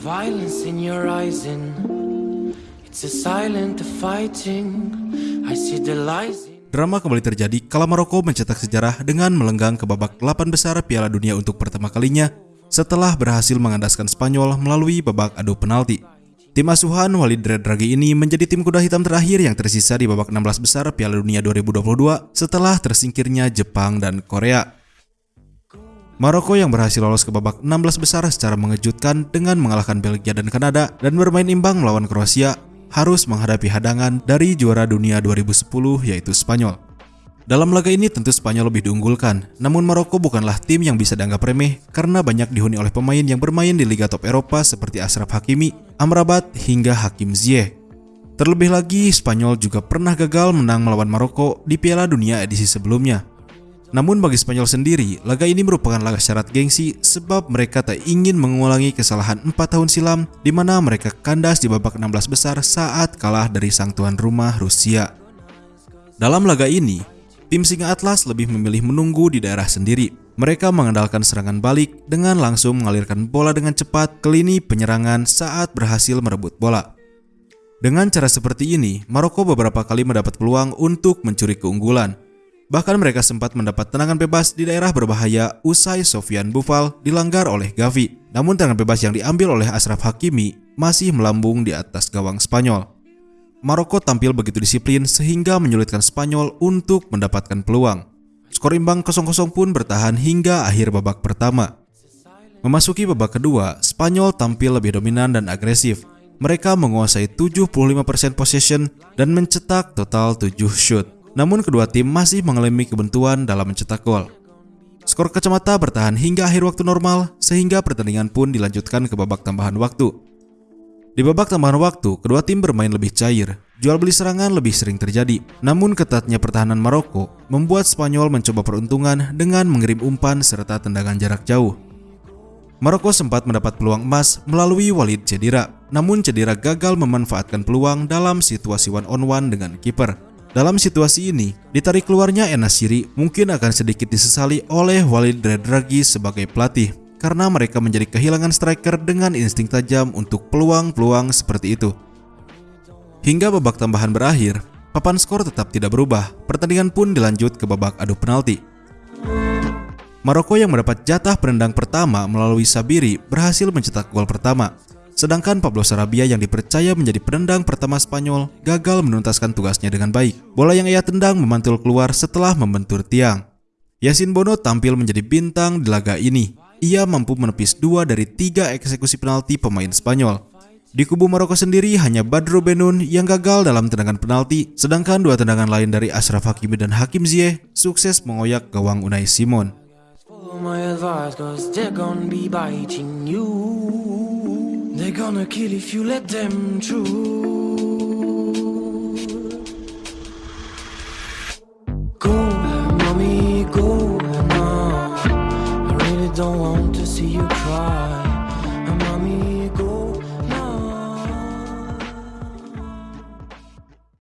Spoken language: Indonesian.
violence in your eyes and it's a silent fighting. I see the lies. in- Drama kembali terjadi kala Maroko mencetak sejarah dengan melenggang ke babak 8 besar Piala Dunia untuk pertama kalinya setelah berhasil mengandaskan Spanyol melalui babak adu penalti. Tim asuhan Walid Redragi ini menjadi tim kuda hitam terakhir yang tersisa di babak 16 besar Piala Dunia 2022 setelah tersingkirnya Jepang dan Korea. Maroko yang berhasil lolos ke babak 16 besar secara mengejutkan dengan mengalahkan Belgia dan Kanada dan bermain imbang melawan Kroasia harus menghadapi hadangan dari juara dunia 2010 yaitu Spanyol. Dalam laga ini tentu Spanyol lebih diunggulkan, namun Maroko bukanlah tim yang bisa dianggap remeh karena banyak dihuni oleh pemain yang bermain di liga top Eropa seperti Ashraf Hakimi, Amrabat, hingga Hakim Ziyech. Terlebih lagi, Spanyol juga pernah gagal menang melawan Maroko di Piala Dunia edisi sebelumnya. Namun bagi Spanyol sendiri, laga ini merupakan laga syarat gengsi sebab mereka tak ingin mengulangi kesalahan 4 tahun silam di mana mereka kandas di babak 16 besar saat kalah dari sang tuan rumah Rusia. Dalam laga ini, tim Singa Atlas lebih memilih menunggu di daerah sendiri. Mereka mengandalkan serangan balik dengan langsung mengalirkan bola dengan cepat ke lini penyerangan saat berhasil merebut bola. Dengan cara seperti ini, Maroko beberapa kali mendapat peluang untuk mencuri keunggulan. Bahkan mereka sempat mendapat tendangan bebas di daerah berbahaya usai Sofian Bufal dilanggar oleh Gavi. Namun tendangan bebas yang diambil oleh Ashraf Hakimi masih melambung di atas gawang Spanyol. Maroko tampil begitu disiplin sehingga menyulitkan Spanyol untuk mendapatkan peluang. Skor imbang 0-0 pun bertahan hingga akhir babak pertama. Memasuki babak kedua, Spanyol tampil lebih dominan dan agresif. Mereka menguasai 75% possession dan mencetak total 7 shoot. Namun kedua tim masih mengalami kebentuan dalam mencetak gol. Skor kacamata bertahan hingga akhir waktu normal sehingga pertandingan pun dilanjutkan ke babak tambahan waktu. Di babak tambahan waktu, kedua tim bermain lebih cair. Jual beli serangan lebih sering terjadi. Namun ketatnya pertahanan Maroko membuat Spanyol mencoba peruntungan dengan mengirim umpan serta tendangan jarak jauh. Maroko sempat mendapat peluang emas melalui Walid Cedira, namun Cedira gagal memanfaatkan peluang dalam situasi one on one dengan kiper. Dalam situasi ini, ditarik keluarnya Enasiri mungkin akan sedikit disesali oleh Walid Redragi sebagai pelatih karena mereka menjadi kehilangan striker dengan insting tajam untuk peluang-peluang seperti itu. Hingga babak tambahan berakhir, papan skor tetap tidak berubah. Pertandingan pun dilanjut ke babak adu penalti. Maroko yang mendapat jatah penendang pertama melalui Sabiri berhasil mencetak gol pertama. Sedangkan Pablo Sarabia yang dipercaya menjadi penendang pertama Spanyol gagal menuntaskan tugasnya dengan baik. Bola yang ia tendang memantul keluar setelah membentur tiang. Yasin Bono tampil menjadi bintang di laga ini. Ia mampu menepis dua dari tiga eksekusi penalti pemain Spanyol. Di kubu Maroko sendiri hanya Badro Benun yang gagal dalam tendangan penalti, sedangkan dua tendangan lain dari Ashraf Hakimi dan Hakim Ziyech sukses mengoyak gawang Unai Simon. gonna kill if you let them through Go, mommy, go now. I really don't want to see you cry.